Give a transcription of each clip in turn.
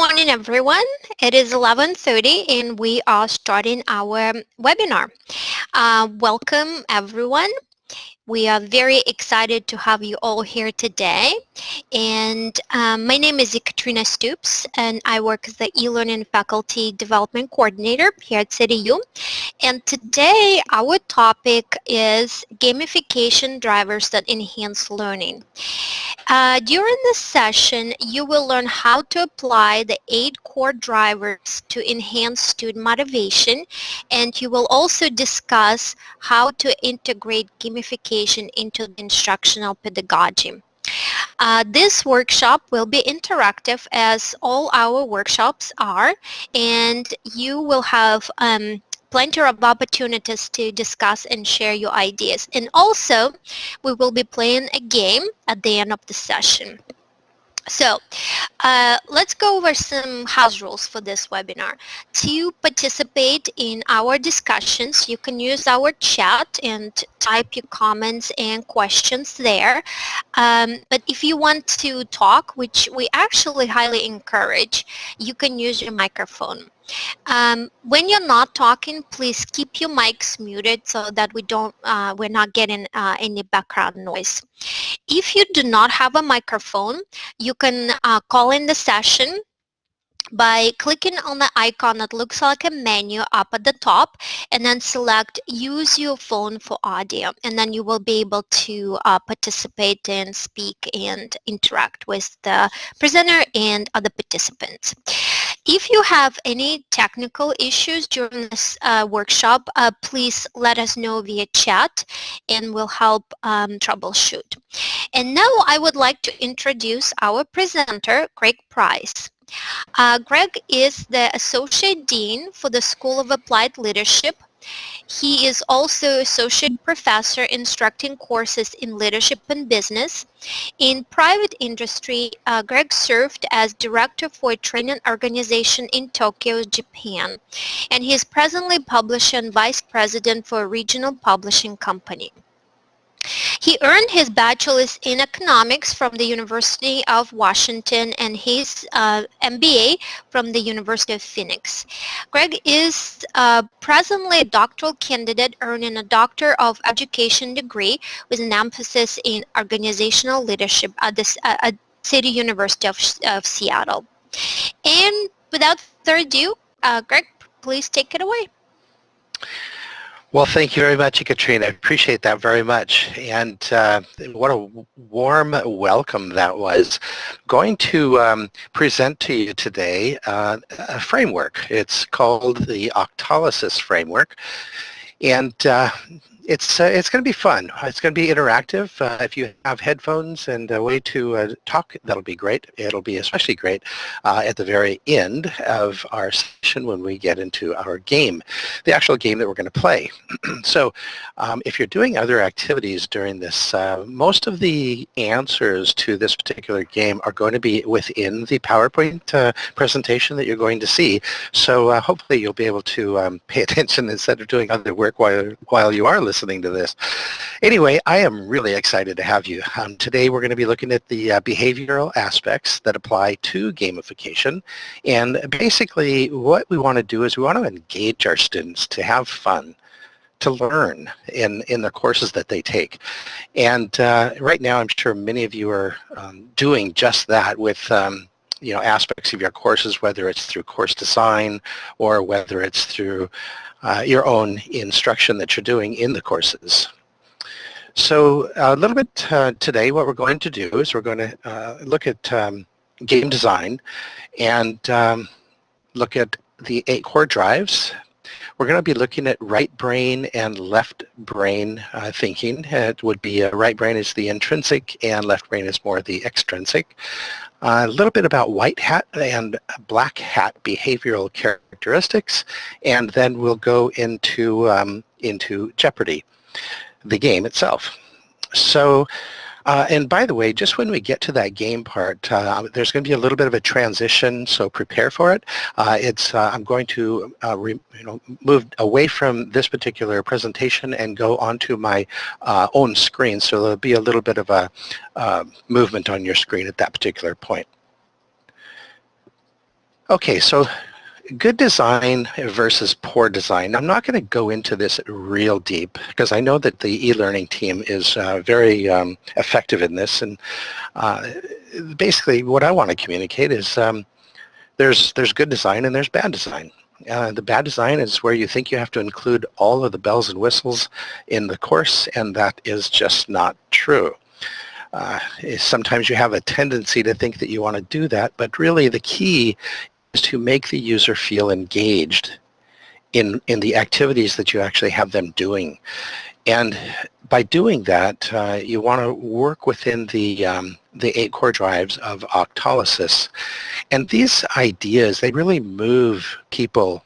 morning, everyone. It is 11.30 and we are starting our webinar. Uh, welcome, everyone. We are very excited to have you all here today. And um, my name is Katrina Stoops, and I work as the e-learning faculty development coordinator here at CityU. And today our topic is gamification drivers that enhance learning. Uh, during this session, you will learn how to apply the eight core drivers to enhance student motivation, and you will also discuss how to integrate gamification into instructional pedagogy. Uh, this workshop will be interactive as all our workshops are and you will have um, plenty of opportunities to discuss and share your ideas. And also, we will be playing a game at the end of the session. So uh, let's go over some house rules for this webinar. To participate in our discussions, you can use our chat and type your comments and questions there. Um, but if you want to talk, which we actually highly encourage, you can use your microphone. Um, when you're not talking, please keep your mics muted so that we don't, uh, we're not getting uh, any background noise. If you do not have a microphone, you can uh, call in the session by clicking on the icon that looks like a menu up at the top and then select use your phone for audio and then you will be able to uh, participate and speak and interact with the presenter and other participants. If you have any technical issues during this uh, workshop, uh, please let us know via chat and we'll help um, troubleshoot. And now I would like to introduce our presenter, Greg Price. Uh, Greg is the Associate Dean for the School of Applied Leadership. He is also Associate Professor instructing courses in Leadership and Business. In private industry, uh, Greg served as Director for a training organization in Tokyo, Japan. And he is presently publisher and Vice President for a regional publishing company. He earned his bachelor's in economics from the University of Washington and his uh, MBA from the University of Phoenix. Greg is uh, presently a doctoral candidate earning a Doctor of Education degree with an emphasis in organizational leadership at the uh, at City University of, of Seattle. And without further ado, uh, Greg, please take it away. Well, thank you very much, Katrina. I appreciate that very much. And uh, what a warm welcome that was. Going to um, present to you today uh, a framework. It's called the Octalysis Framework. And uh, it's uh, it's going to be fun. It's going to be interactive. Uh, if you have headphones and a way to uh, talk, that'll be great. It'll be especially great uh, at the very end of our session when we get into our game, the actual game that we're going to play. so um, if you're doing other activities during this, uh, most of the answers to this particular game are going to be within the PowerPoint uh, presentation that you're going to see. So hopefully you'll be able to um, pay attention instead of doing other work while, while you are listening listening to this. Anyway, I am really excited to have you. Um, today we're going to be looking at the uh, behavioral aspects that apply to gamification. And basically what we want to do is we want to engage our students to have fun to learn in, in the courses that they take. And uh, right now I'm sure many of you are um, doing just that with um, you know, aspects of your courses, whether it's through course design or whether it's through uh, your own instruction that you're doing in the courses. So a little bit uh, today what we're going to do is we're going to uh, look at um, game design and um, look at the eight core drives. We're going to be looking at right brain and left brain uh, thinking. It would be uh, right brain is the intrinsic and left brain is more the extrinsic. Uh, a little bit about white hat and black hat behavioral characteristics, and then we'll go into, um, into Jeopardy, the game itself. So uh, and by the way, just when we get to that game part, uh, there's going to be a little bit of a transition, so prepare for it. Uh, it's uh, I'm going to uh, re, you know move away from this particular presentation and go onto my uh, own screen, so there'll be a little bit of a movement on your screen at that particular point. Okay, so good design versus poor design. I'm not going to go into this real deep because I know that the e-learning team is uh, very um, effective in this. And uh, basically what I want to communicate is um, there's, there's good design and there's bad design. Uh, the bad design is where you think you have to include all of the bells and whistles in the course and that is just not true. Uh, sometimes you have a tendency to think that you want to do that, but really the key is to make the user feel engaged in, in the activities that you actually have them doing. And by doing that, uh, you want to work within the, um, the eight core drives of Octalysis. And these ideas, they really move people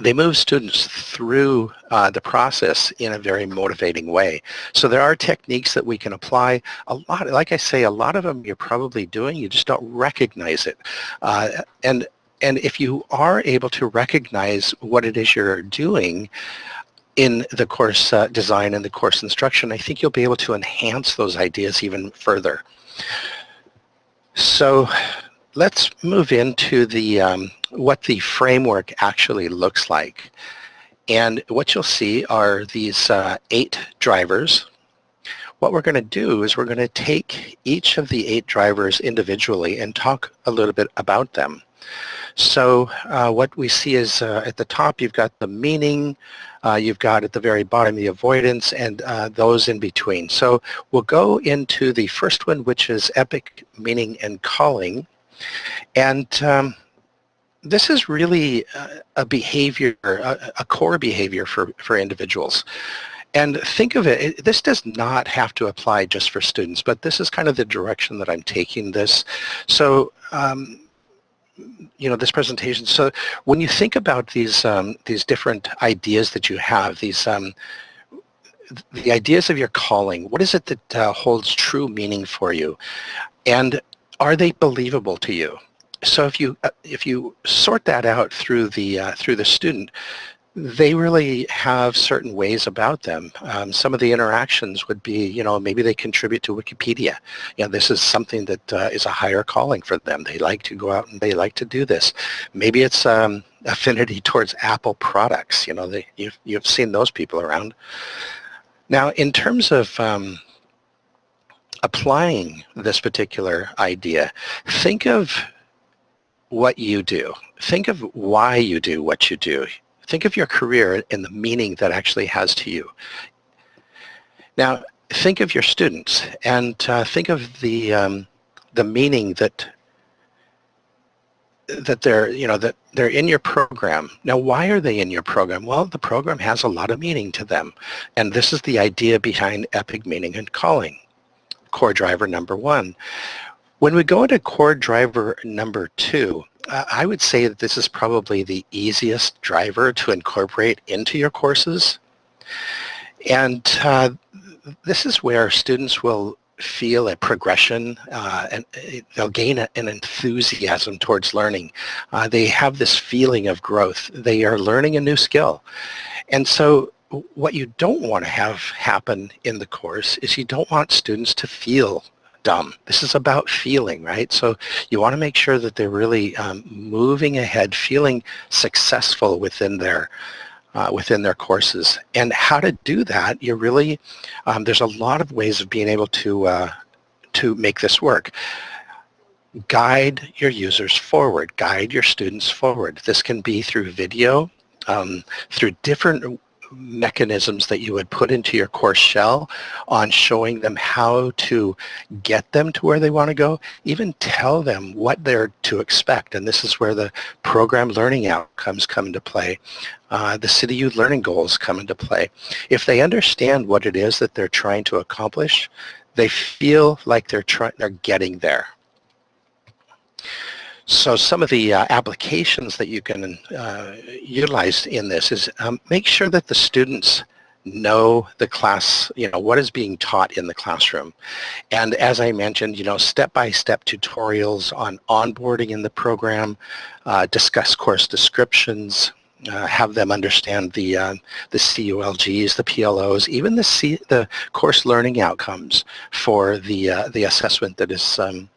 they move students through uh, the process in a very motivating way. So there are techniques that we can apply. A lot, like I say, a lot of them you're probably doing, you just don't recognize it. Uh, and and if you are able to recognize what it is you're doing in the course uh, design and the course instruction, I think you'll be able to enhance those ideas even further. So let's move into the um, what the framework actually looks like. And what you'll see are these uh, eight drivers. What we're going to do is we're going to take each of the eight drivers individually and talk a little bit about them. So uh, what we see is uh, at the top you've got the meaning, uh, you've got at the very bottom the avoidance and uh, those in between. So we'll go into the first one which is epic meaning and calling. And um, this is really a behavior, a, a, core behavior for, for individuals. And think of it, it, this does not have to apply just for students, but this is kind of the direction that I'm taking this. So, um, you know, this presentation. So when you think about these, um, these different ideas that you have, these, um, the ideas of your calling, what is it that uh, holds true meaning for you? And are they believable to you? So if you uh, if you sort that out through the uh, through the student, they really have certain ways about them. Um, some of the interactions would be, you know, maybe they contribute to Wikipedia. You know, this is something that uh, is a higher calling for them. They like to go out and they like to do this. Maybe it's um, affinity towards Apple products. You know, they, you've, you've seen those people around. Now, in terms of um, applying this particular idea, think of what you do. Think of why you do what you do. Think of your career and the meaning that actually has to you. Now, think of your students and uh, think of the um, the meaning that that they're you know that they're in your program now why are they in your program well the program has a lot of meaning to them and this is the idea behind epic meaning and calling core driver number one. When we go into core driver number two, I would say that this is probably the easiest driver to incorporate into your courses. And uh, this is where students will feel a progression uh, and uh, they'll gain a, an enthusiasm towards learning. Uh, they have this feeling of growth. They are learning a new skill. And so what you don't want to have happen in the course is you don't want students to feel dumb. This is about feeling, right? So you want to make sure that they're really um, moving ahead, feeling successful within their uh, within their courses. And how to do that, you really, um, there's a lot of ways of being able to uh, to make this work guide your users forward, guide your students forward. This can be through video, um, through different mechanisms that you would put into your course shell on showing them how to get them to where they want to go, even tell them what they're to expect. And this is where the program learning outcomes come into play. Uh, the CityU learning goals come into play. If they understand what it is that they're trying to accomplish, they feel like they're trying, they're getting there. So some of the uh, applications that you can uh, utilize in this is um, make sure that the students know the class, you know, what is being taught in the classroom. And as I mentioned, you know, step-by-step -step tutorials on onboarding in the program, uh, discuss course descriptions, uh, have them understand the uh, the CULGs, the PLOs, even the C, the course learning outcomes for the uh, the assessment that is um,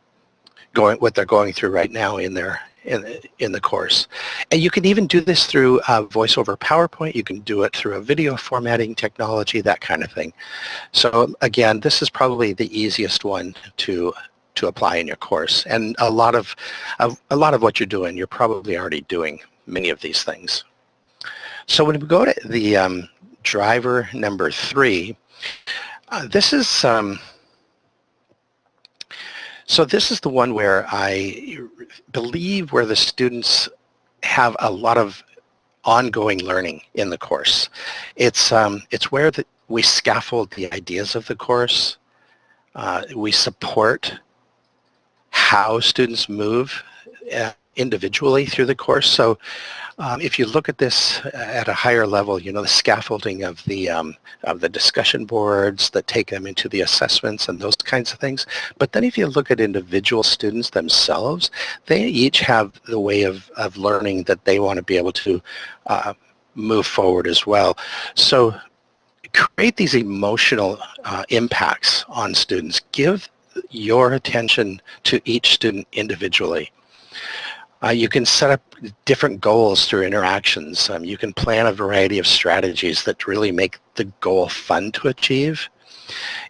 going what they're going through right now in their in the, in the course. And you can even do this through uh, voice over PowerPoint. You can do it through a video formatting technology, that kind of thing. So again, this is probably the easiest one to to apply in your course. And a lot of, a lot of what you're doing, you're probably already doing many of these things. So when we go to the um, driver number three, uh, this is um, so this is the one where I believe where the students have a lot of ongoing learning in the course. It's, um, it's where the, we scaffold the ideas of the course. Uh, we support how students move uh, individually through the course. So um, if you look at this at a higher level, you know, the scaffolding of the, um, of the discussion boards that take them into the assessments and those kinds of things. But then if you look at individual students themselves, they each have the way of, of learning that they want to be able to uh, move forward as well. So create these emotional uh, impacts on students. Give your attention to each student individually. Uh, you can set up different goals through interactions. Um, you can plan a variety of strategies that really make the goal fun to achieve.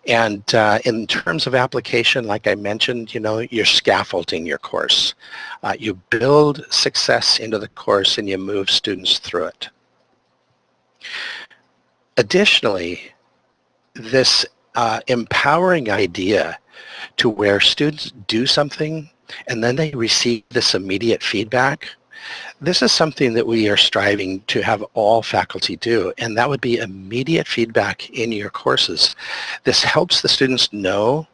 And uh, in terms of application, like I mentioned, you know, you're scaffolding your course. Uh, you build success into the course and you move students through it. Additionally, this uh, empowering idea to where students do something and then they receive this immediate feedback. This is something that we are striving to have all faculty do, and that would be immediate feedback in your courses. This helps the students know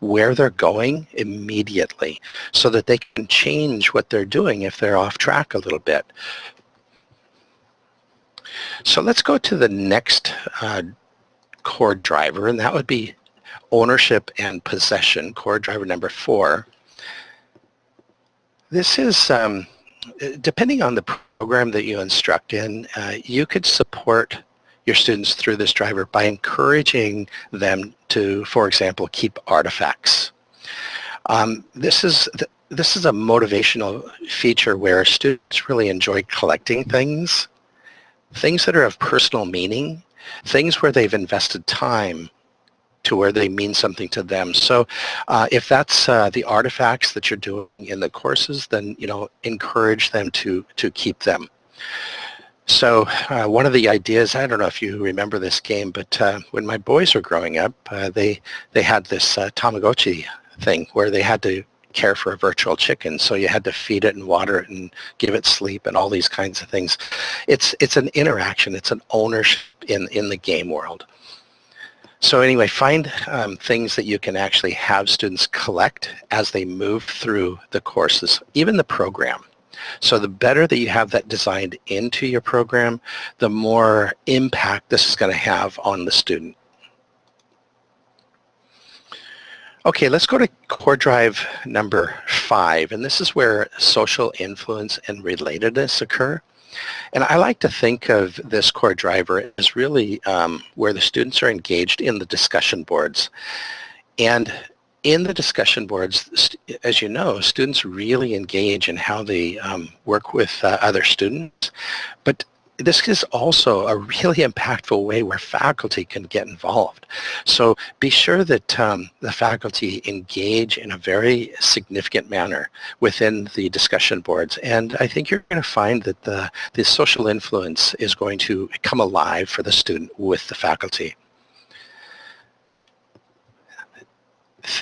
where they're going immediately so that they can change what they're doing if they're off track a little bit. So let's go to the next uh, core driver, and that would be ownership and possession, core driver number four. This is, um, depending on the program that you instruct in, uh, you could support your students through this driver by encouraging them to, for example, keep artifacts. Um, this is this is a motivational feature where students really enjoy collecting things, things that are of personal meaning, things where they've invested time to where they mean something to them. So uh, if that's uh, the artifacts that you're doing in the courses, then you know encourage them to to keep them. So uh, one of the ideas, I don't know if you remember this game, but uh, when my boys were growing up, uh, they they had this uh, Tamagotchi thing where they had to care for a virtual chicken. So you had to feed it and water it and give it sleep and all these kinds of things. It's it's an interaction. It's an ownership in in the game world. So anyway, find um, things that you can actually have students collect as they move through the courses, even the program. So the better that you have that designed into your program, the more impact this is going to have on the student. Okay, let's go to core drive number five, and this is where social influence and relatedness occur. And I like to think of this core driver as really um, where the students are engaged in the discussion boards. And in the discussion boards, as you know, students really engage in how they um, work with uh, other students. But this is also a really impactful way where faculty can get involved. So be sure that um, the faculty engage in a very significant manner within the discussion boards. And I think you're going to find that the, the social influence is going to come alive for the student with the faculty.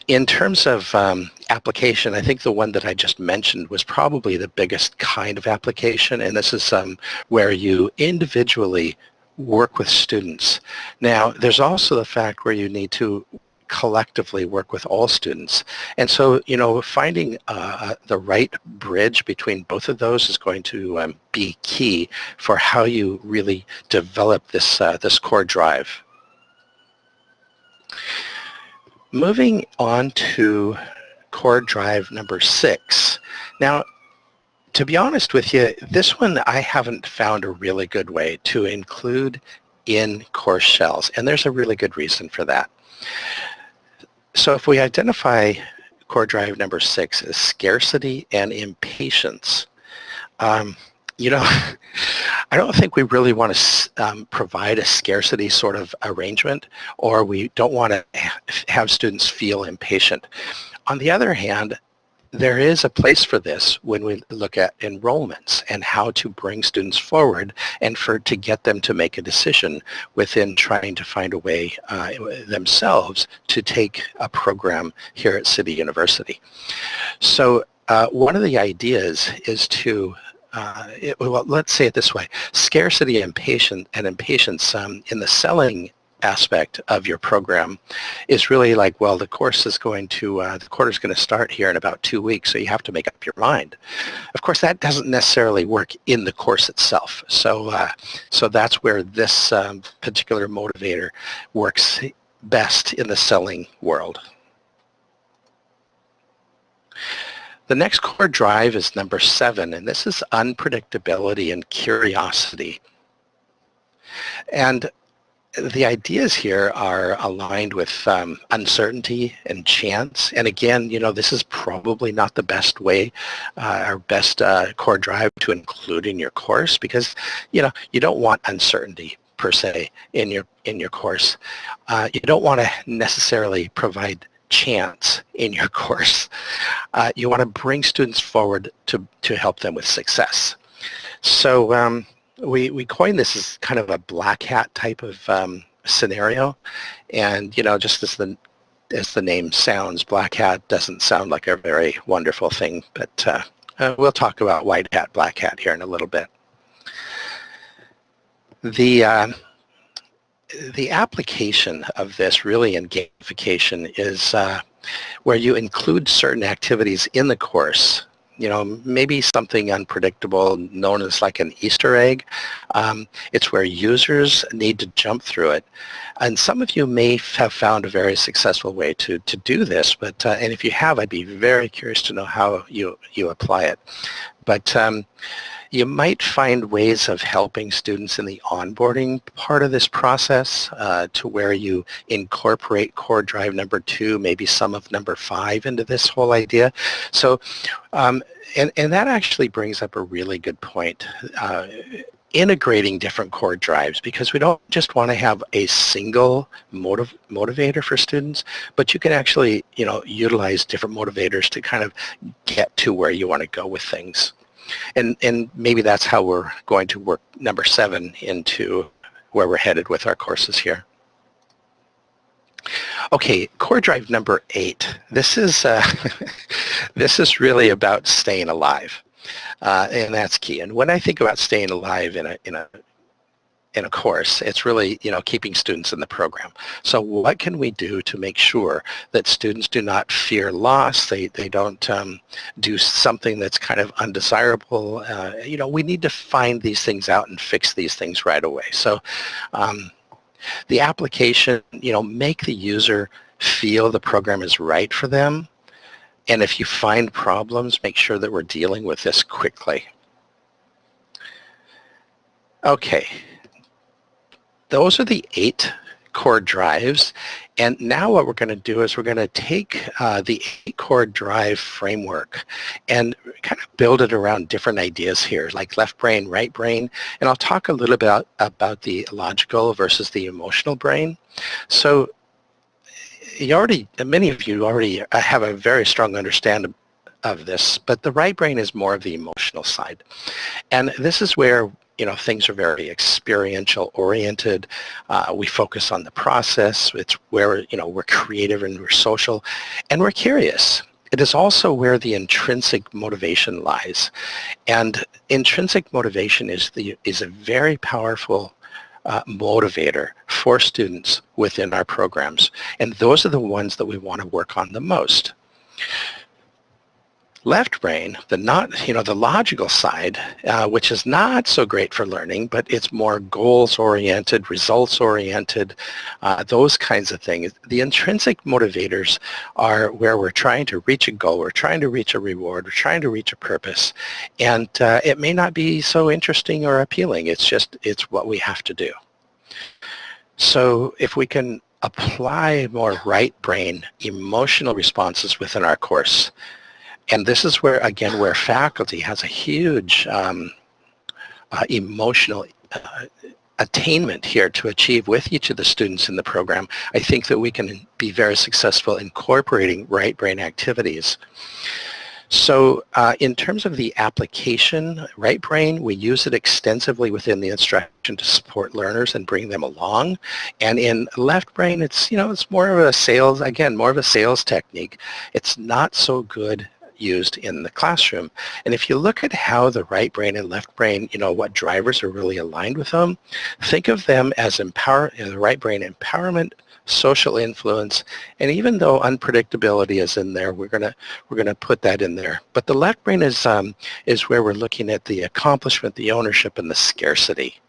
In terms of um, application, I think the one that I just mentioned was probably the biggest kind of application, and this is um, where you individually work with students. Now, there's also the fact where you need to collectively work with all students. And so, you know, finding uh, the right bridge between both of those is going to um, be key for how you really develop this, uh, this core drive. Moving on to core drive number six. Now, to be honest with you, this one I haven't found a really good way to include in course shells, and there's a really good reason for that. So if we identify core drive number six as scarcity and impatience. Um, you know, I don't think we really want to um, provide a scarcity sort of arrangement or we don't want to have students feel impatient. On the other hand, there is a place for this when we look at enrollments and how to bring students forward and for to get them to make a decision within trying to find a way uh, themselves to take a program here at City University. So uh, one of the ideas is to uh, it, well, let's say it this way, scarcity and, patient, and impatience um, in the selling aspect of your program is really like, well, the course is going to, uh, the quarter is going to start here in about two weeks, so you have to make up your mind. Of course, that doesn't necessarily work in the course itself. So, uh, so that's where this um, particular motivator works best in the selling world. The next core drive is number seven, and this is unpredictability and curiosity. And the ideas here are aligned with um, uncertainty and chance. And again, you know, this is probably not the best way uh, or best uh, core drive to include in your course because, you know, you don't want uncertainty per se in your in your course. Uh, you don't want to necessarily provide chance in your course. Uh, you want to bring students forward to, to help them with success. So um, we, we coined this as kind of a black hat type of um, scenario. And, you know, just as the, as the name sounds, black hat doesn't sound like a very wonderful thing, but uh, uh, we'll talk about white hat, black hat here in a little bit. The, uh, the application of this really in gamification is uh, where you include certain activities in the course you know, maybe something unpredictable known as like an Easter egg. Um, it's where users need to jump through it. And some of you may have found a very successful way to, to do this, but uh, and if you have, I'd be very curious to know how you, you apply it. But um, you might find ways of helping students in the onboarding part of this process uh, to where you incorporate core drive number two, maybe some of number five into this whole idea. So, um, and, and that actually brings up a really good point. Uh, integrating different core drives because we don't just want to have a single motiv motivator for students, but you can actually, you know, utilize different motivators to kind of get to where you want to go with things. And, and maybe that's how we're going to work number seven into where we're headed with our courses here. Okay, core drive number eight. This is uh, this is really about staying alive, uh, and that's key. And when I think about staying alive in a in a in a course, it's really, you know, keeping students in the program. So what can we do to make sure that students do not fear loss, they, they don't um, do something that's kind of undesirable? Uh, you know, we need to find these things out and fix these things right away. So um, the application, you know, make the user feel the program is right for them. And if you find problems, make sure that we're dealing with this quickly. Okay, those are the eight core drives. And now what we're going to do is we're going to take uh, the eight core drive framework and kind of build it around different ideas here, like left brain, right brain. And I'll talk a little bit about, about the logical versus the emotional brain. So you already, many of you already have a very strong understanding of this, but the right brain is more of the emotional side. And this is where you know, things are very experiential oriented. Uh, we focus on the process. It's where, you know, we're creative and we're social and we're curious. It is also where the intrinsic motivation lies. And intrinsic motivation is, the, is a very powerful uh, motivator for students within our programs. And those are the ones that we want to work on the most left brain, the not, you know, the logical side, uh, which is not so great for learning, but it's more goals-oriented, results-oriented, uh, those kinds of things. The intrinsic motivators are where we're trying to reach a goal, we're trying to reach a reward, we're trying to reach a purpose, and uh, it may not be so interesting or appealing. It's just, it's what we have to do. So if we can apply more right brain emotional responses within our course. And this is where, again, where faculty has a huge um, uh, emotional uh, attainment here to achieve with each of the students in the program, I think that we can be very successful incorporating right brain activities. So uh, in terms of the application, right brain, we use it extensively within the instruction to support learners and bring them along. And in left brain, it's, you know, it's more of a sales, again, more of a sales technique. It's not so good used in the classroom. And if you look at how the right brain and left brain, you know, what drivers are really aligned with them, think of them as empower, you know, the right brain empowerment, social influence, and even though unpredictability is in there, we're gonna we're gonna put that in there. But the left brain is um, is where we're looking at the accomplishment, the ownership, and the scarcity.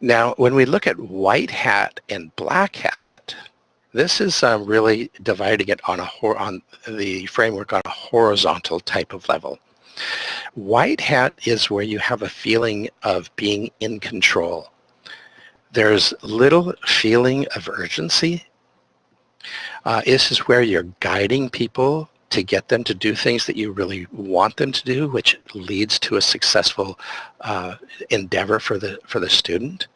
Now, when we look at white hat and black hat, this is um, really dividing it on a on the framework on a horizontal type of level. White hat is where you have a feeling of being in control. There's little feeling of urgency. Uh, this is where you're guiding people to get them to do things that you really want them to do, which leads to a successful uh, endeavor for the for the student.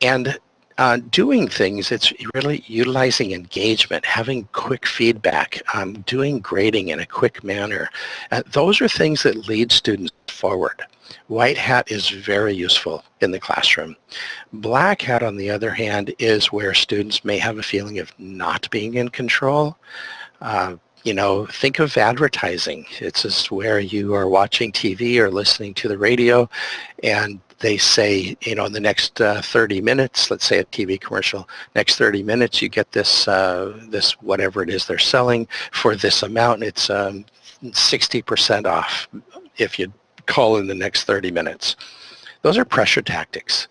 And uh, doing things, it's really utilizing engagement, having quick feedback, um, doing grading in a quick manner. Uh, those are things that lead students forward. White hat is very useful in the classroom. Black hat, on the other hand, is where students may have a feeling of not being in control. Uh, you know, think of advertising. It's just where you are watching TV or listening to the radio and they say, you know, in the next uh, 30 minutes, let's say a TV commercial, next 30 minutes you get this, uh, this whatever it is they're selling for this amount. It's 60% um, off if you call in the next 30 minutes. Those are pressure tactics,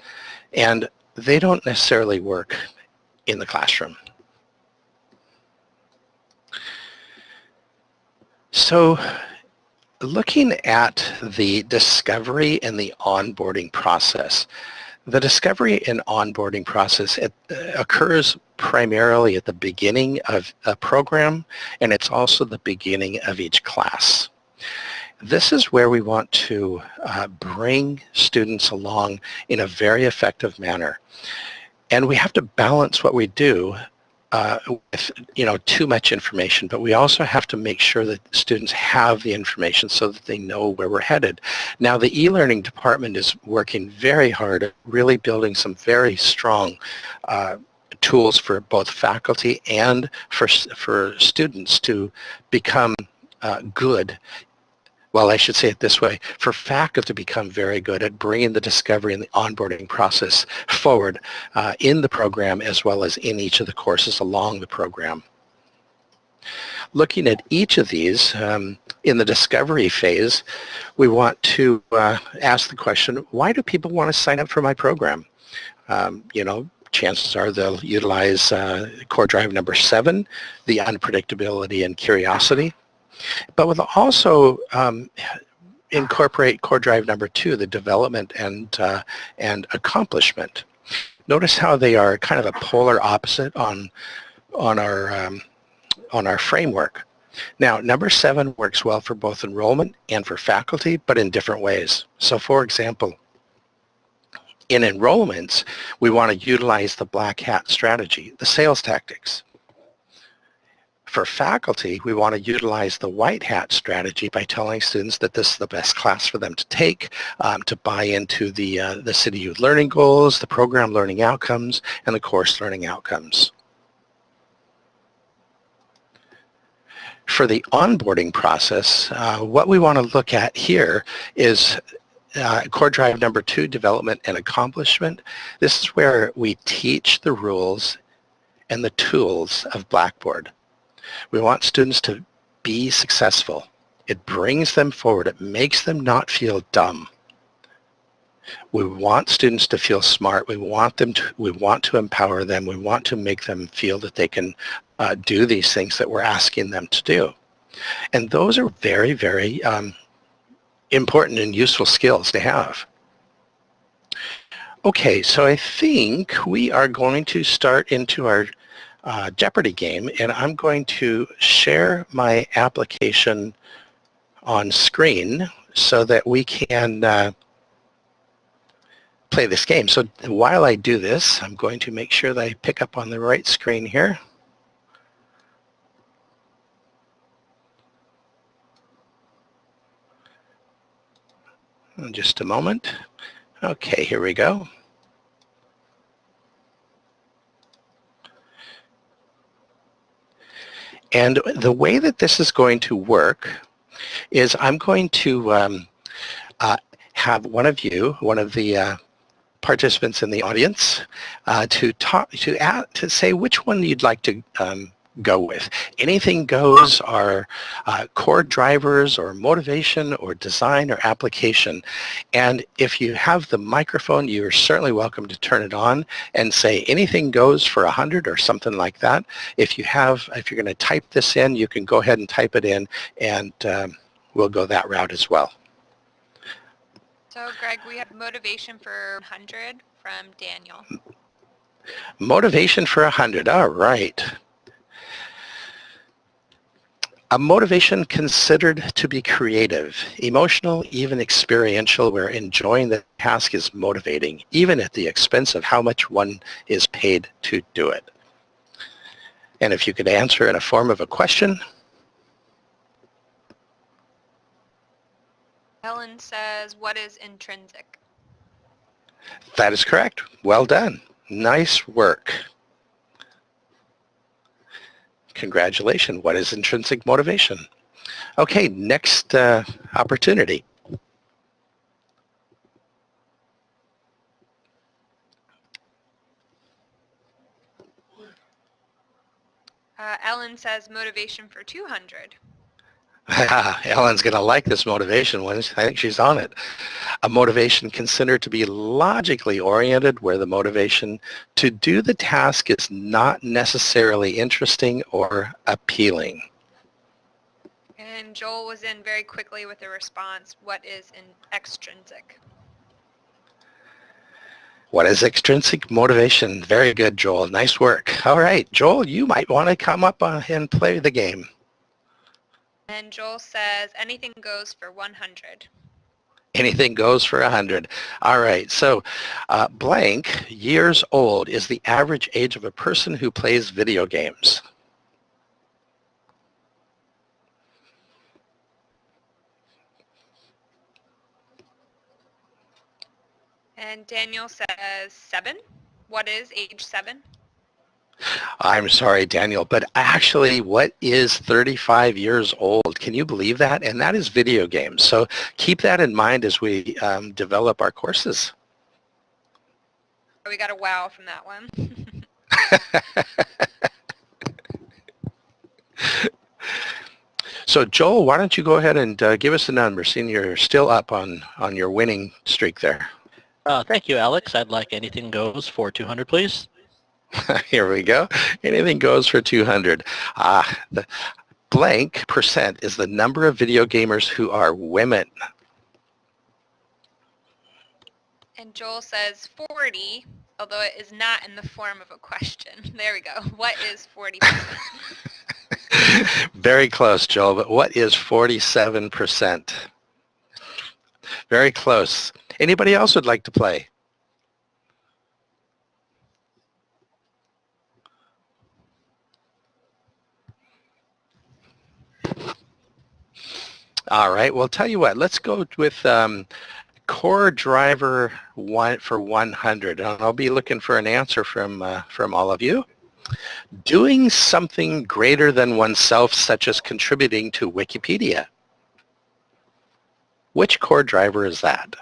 and they don't necessarily work in the classroom. So looking at the discovery and the onboarding process, the discovery and onboarding process it, uh, occurs primarily at the beginning of a program and it's also the beginning of each class. This is where we want to uh, bring students along in a very effective manner. And we have to balance what we do uh, with you know too much information, but we also have to make sure that students have the information so that they know where we're headed. Now the e-learning department is working very hard at really building some very strong uh, tools for both faculty and for, for students to become uh, good well, I should say it this way, for faculty to become very good at bringing the discovery and the onboarding process forward uh, in the program as well as in each of the courses along the program. Looking at each of these, um, in the discovery phase, we want to uh, ask the question, why do people want to sign up for my program? Um, you know, chances are they'll utilize uh, core drive number seven, the unpredictability and curiosity. But we'll also um, incorporate core drive number two, the development and, uh, and accomplishment. Notice how they are kind of a polar opposite on, on, our, um, on our framework. Now, number seven works well for both enrollment and for faculty, but in different ways. So for example, in enrollments, we want to utilize the black hat strategy, the sales tactics. For faculty, we want to utilize the white hat strategy by telling students that this is the best class for them to take, um, to buy into the, uh, the CityU learning goals, the program learning outcomes, and the course learning outcomes. For the onboarding process, uh, what we want to look at here is uh, core drive number two, development and accomplishment. This is where we teach the rules and the tools of Blackboard. We want students to be successful. It brings them forward. It makes them not feel dumb. We want students to feel smart. We want them to, we want to empower them. We want to make them feel that they can uh, do these things that we're asking them to do. And those are very, very um, important and useful skills to have. Okay, so I think we are going to start into our uh, Jeopardy game and I'm going to share my application on screen so that we can uh, play this game. So while I do this, I'm going to make sure that I pick up on the right screen here. In just a moment. Okay, here we go. And the way that this is going to work is I'm going to um, uh, have one of you, one of the uh, participants in the audience, uh, to talk to add, to say which one you'd like to um, go with. Anything goes are uh, core drivers or motivation or design or application. And if you have the microphone, you're certainly welcome to turn it on and say anything goes for 100 or something like that. If you have, if you're going to type this in, you can go ahead and type it in and um, we'll go that route as well. So Greg, we have motivation for 100 from Daniel. Motivation for 100, all right. A motivation considered to be creative, emotional, even experiential, where enjoying the task is motivating, even at the expense of how much one is paid to do it. And if you could answer in a form of a question. Helen says, what is intrinsic? That is correct. Well done. Nice work. Congratulations. What is intrinsic motivation? Okay, next uh, opportunity. Uh, Ellen says motivation for 200. Ellen's going to like this motivation one. I think she's on it. A motivation considered to be logically oriented where the motivation to do the task is not necessarily interesting or appealing. And Joel was in very quickly with a response, what is in extrinsic? What is extrinsic motivation? Very good, Joel. Nice work. All right, Joel, you might want to come up and play the game. And Joel says anything goes for 100. Anything goes for 100. All right, so uh, blank years old is the average age of a person who plays video games. And Daniel says seven. What is age seven? I'm sorry, Daniel, but actually what is 35 years old? Can you believe that? And that is video games. So keep that in mind as we um, develop our courses. We got a wow from that one. so Joel, why don't you go ahead and uh, give us the number, seeing you're still up on, on your winning streak there. Uh, thank you, Alex. I'd like anything goes for 200, please. Here we go. Anything goes for 200. Ah, the blank percent is the number of video gamers who are women. And Joel says 40, although it is not in the form of a question. There we go. What is 40 Very close, Joel, but what is 47%? Very close. Anybody else would like to play? All right. Well, tell you what. Let's go with um, core driver one for 100. And I'll be looking for an answer from uh, from all of you. Doing something greater than oneself, such as contributing to Wikipedia. Which core driver is that?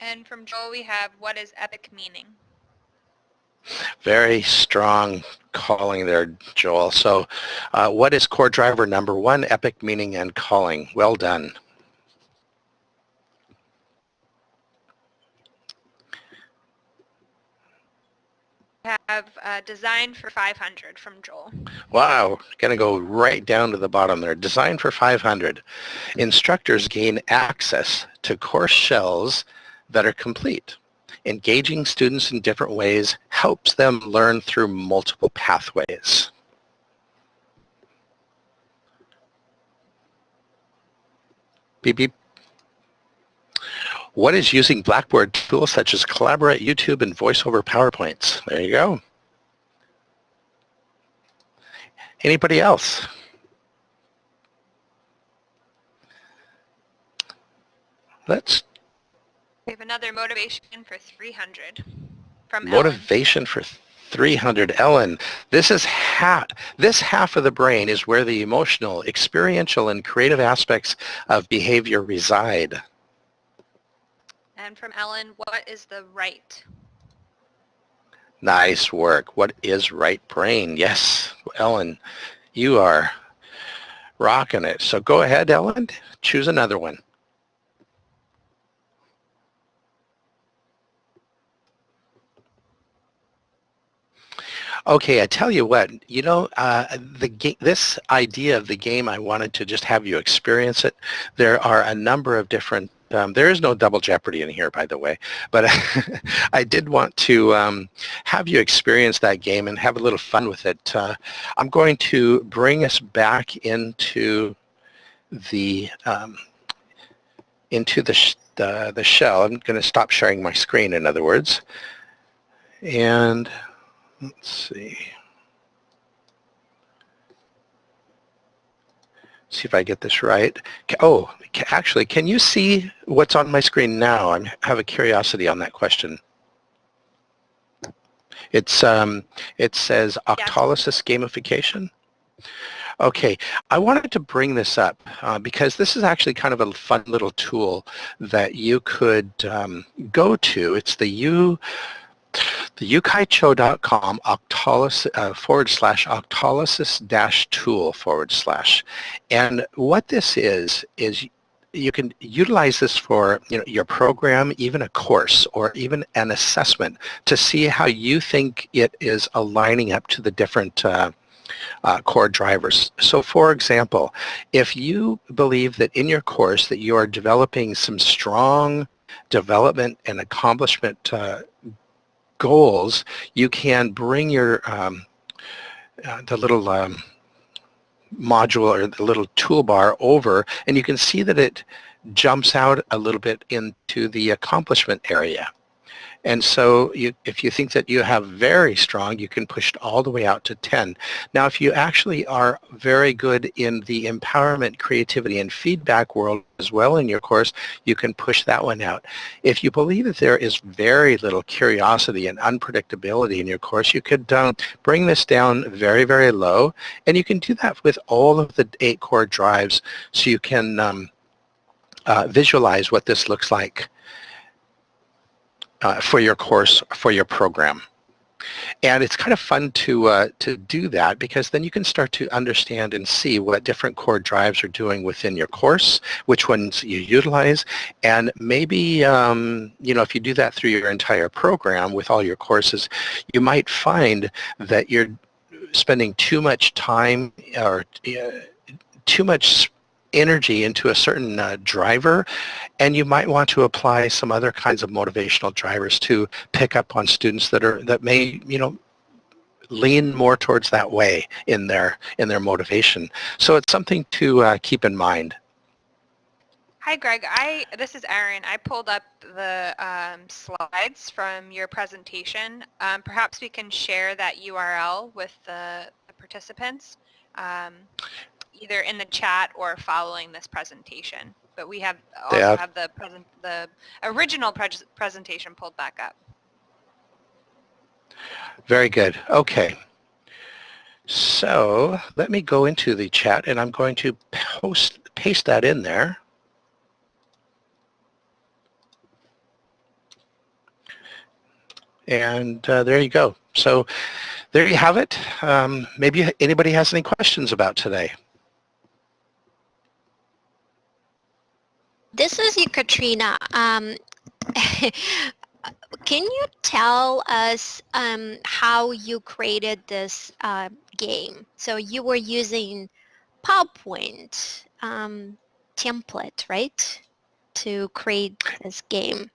And from Joel we have, what is epic meaning? Very strong calling there, Joel. So uh, what is core driver number one, epic meaning and calling? Well done. have uh, design for 500 from Joel. Wow, gonna go right down to the bottom there. Design for 500. Instructors gain access to course shells that are complete. Engaging students in different ways helps them learn through multiple pathways. Beep beep. What is using Blackboard tools such as Collaborate, YouTube, and VoiceOver PowerPoints? There you go. Anybody else? Let's We have another motivation for 300 from Ellen. motivation for 300 ellen. This is half this half of the brain is where the emotional experiential and creative aspects of behavior reside. And from Ellen, what is the right? nice work. What is right brain? Yes ellen you are rocking it. So go ahead ellen. Choose another one Okay, I tell you what, you know, uh, the this idea of the game, I wanted to just have you experience it. There are a number of different, um, there is no double jeopardy in here, by the way, but I did want to um, have you experience that game and have a little fun with it. Uh, I'm going to bring us back into the um, into the, the the shell. I'm going to stop sharing my screen, in other words, and Let's see. See if I get this right. Oh, actually, can you see what's on my screen now? I have a curiosity on that question. It's um, it says Octalysis gamification. Okay, I wanted to bring this up uh, because this is actually kind of a fun little tool that you could um, go to. It's the U the yukaichou.com uh, forward slash octalysis dash tool forward slash. And what this is, is you can utilize this for you know, your program, even a course, or even an assessment to see how you think it is aligning up to the different uh, uh, core drivers. So for example, if you believe that in your course that you are developing some strong development and accomplishment uh, goals, you can bring your um, uh, the little um, module or the little toolbar over and you can see that it jumps out a little bit into the accomplishment area. And so you, if you think that you have very strong, you can push it all the way out to 10. Now, if you actually are very good in the empowerment, creativity, and feedback world as well in your course, you can push that one out. If you believe that there is very little curiosity and unpredictability in your course, you could um, bring this down very, very low. And you can do that with all of the eight core drives so you can um, uh, visualize what this looks like uh, for your course, for your program. And it's kind of fun to, uh, to do that because then you can start to understand and see what different core drives are doing within your course, which ones you utilize, and maybe, um, you know, if you do that through your entire program with all your courses, you might find that you're spending too much time or uh, too much energy into a certain uh, driver and you might want to apply some other kinds of motivational drivers to pick up on students that are that may you know lean more towards that way in their in their motivation so it's something to uh, keep in mind Hi, Greg. I this is Erin. I pulled up the um, slides from your presentation. Um, perhaps we can share that URL with the, the participants. Um, either in the chat or following this presentation. But we have also have- have the present the original pres- presentation pulled back up. Very good. Okay. So let me go into the chat and I'm going to post, paste that in there. And uh, there you go. So there you have it. Um, maybe anybody has any questions about today. This is you, Katrina. Um, can you tell us um, how you created this uh, game? So you were using PowerPoint um, template, right, to create this game.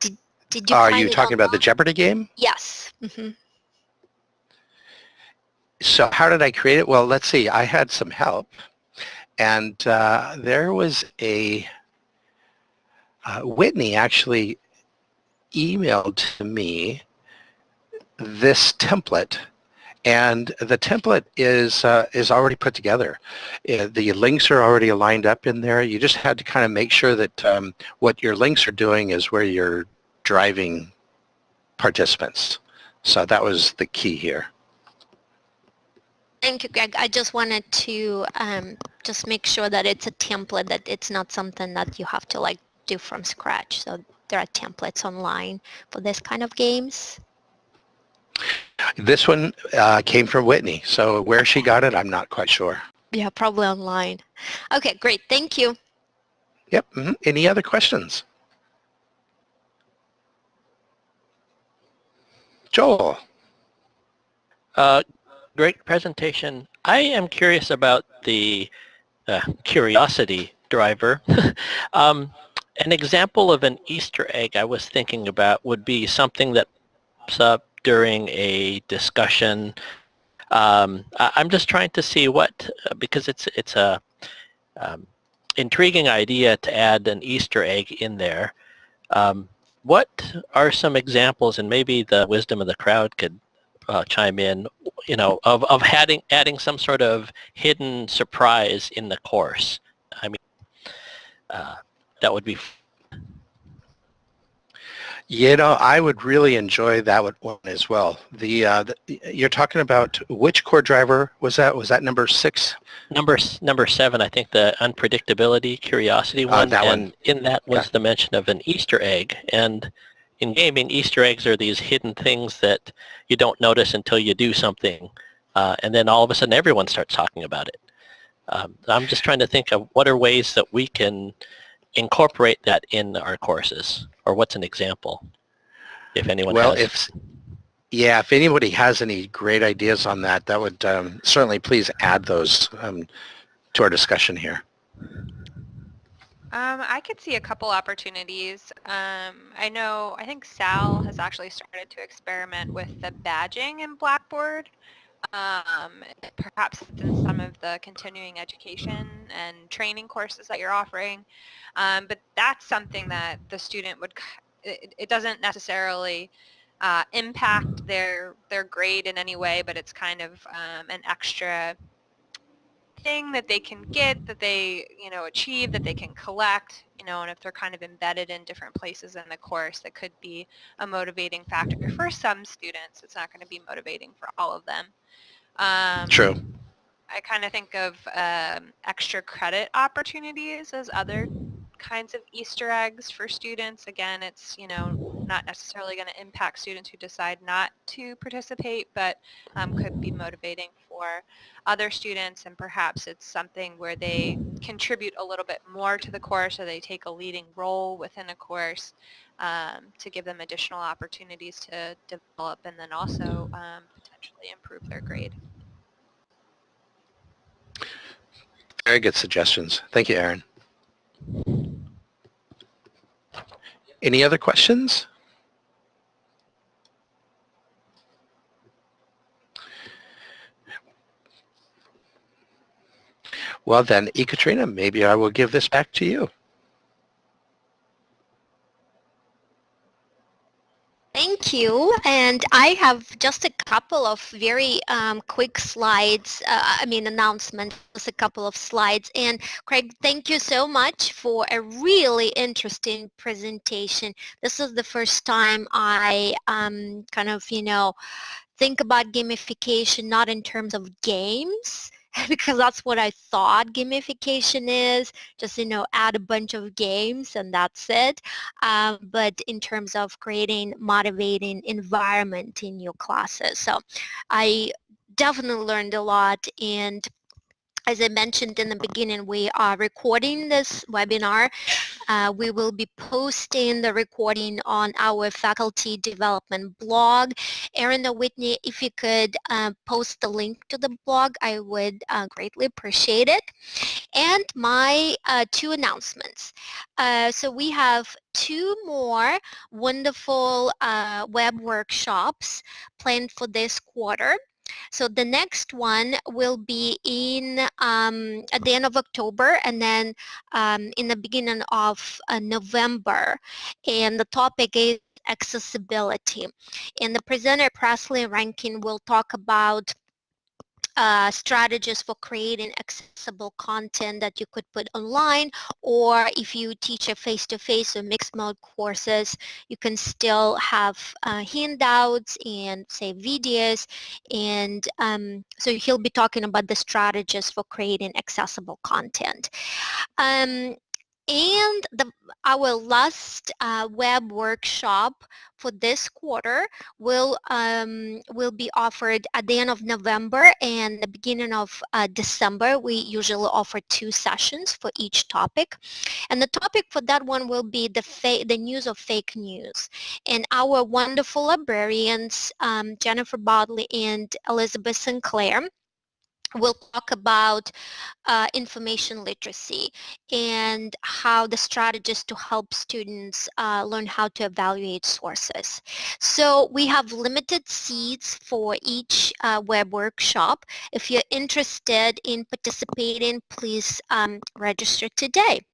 Did, did you Are you talking about the? Jeopardy game? Yes. hmm So how did I create it? Well, let's see. I had some help. And uh, there was a, uh, Whitney actually emailed to me this template. And the template is uh, is already put together. Uh, the links are already lined up in there. You just had to kind of make sure that um, what your links are doing is where you're driving participants. So that was the key here. Thank you, Greg. I just wanted to um, just make sure that it's a template, that it's not something that you have to like do from scratch. So there are templates online for this kind of games. This one uh, came from Whitney, so where she got it, I'm not quite sure. Yeah, probably online. Okay, great. Thank you. Yep. mhm. Any other questions? Joel. Uh, great presentation. I am curious about the uh, curiosity driver. um, an example of an Easter egg I was thinking about would be something that pops up during a discussion. Um, I- I'm just trying to see what, uh, because it's it's a um, intriguing idea to add an Easter egg in there. Um, what are some examples, and maybe the wisdom of the crowd could uh, chime in, you know, of, of adding, adding some sort of hidden surprise in the course? I mean, uh, that would be You know, I would really enjoy that one- as well. The, uh, the you're talking about which core driver was that? Was that number six? number number seven. I think the unpredictability, curiosity one. Uh, that and one. in that was Yeah. the mention of an Easter egg. And in gaming, Easter eggs are these hidden things that you don't notice until you do something, uh, and then all of a sudden everyone starts talking about it. Um, I'm just trying to think of what are ways that we can incorporate that in our courses, or what's an example, if anyone Well, has. if, yeah, if anybody has any great ideas on that, that would um, certainly please add those um, to our discussion here. Um, I could see a couple opportunities. Um, I know, I think Sal has actually started to experiment with the badging in Blackboard. Um, perhaps in some of the continuing education and training courses that you're offering. Um, but that's something that the student would, it, it doesn't necessarily uh, impact their, their grade in any way, but it's kind of um, an extra thing that they can get, that they, you know, achieve, that they can collect, you know, and if they're kind of embedded in different places in the course, that could be a motivating factor for some students. It's not going to be motivating for all of them. Um, True. I kind of think of um, extra credit opportunities as other kinds of Easter eggs for students. Again, it's, you know, not necessarily going to impact students who decide not to participate, but um, could be motivating for other students and perhaps it's something where they contribute a little bit more to the course or they take a leading role within a course um, to give them additional opportunities to develop and then also um, potentially improve their grade. Very good suggestions. Thank you, Erin. Any other questions? Well then, Ekaterina, maybe I will give this back to you. Thank you. And I have just a couple of very um, quick slides, uh, I mean announcements, just a couple of slides. And Craig, thank you so much for a really interesting presentation. This is the first time I um, kind of, you know, think about gamification not in terms of games, because that's what I thought gamification is, just, you know, add a bunch of games and that's it. Um, but in terms of creating motivating environment in your classes. So I definitely learned a lot and as I mentioned in the beginning, we are recording this webinar uh, we will be posting the recording on our faculty development blog. Erin Whitney, if you could uh, post the link to the blog, I would uh, greatly appreciate it. And my uh, two announcements. Uh, so we have two more wonderful uh, web workshops planned for this quarter. So the next one will be in um, at the end of October and then um, in the beginning of uh, November. And the topic is accessibility. And the presenter Presley Rankin will talk about uh, strategies for creating accessible content that you could put online or if you teach a face-to-face -face or mixed mode courses you can still have uh, handouts and say videos and um, so he'll be talking about the strategies for creating accessible content. Um, and the, our last uh, web workshop for this quarter will um, will be offered at the end of November and the beginning of uh, December. We usually offer two sessions for each topic. And the topic for that one will be the, the news of fake news. And our wonderful librarians, um, Jennifer Bodley and Elizabeth Sinclair, we'll talk about uh, information literacy and how the strategies to help students uh, learn how to evaluate sources. So we have limited seats for each uh, web workshop. If you're interested in participating, please um, register today.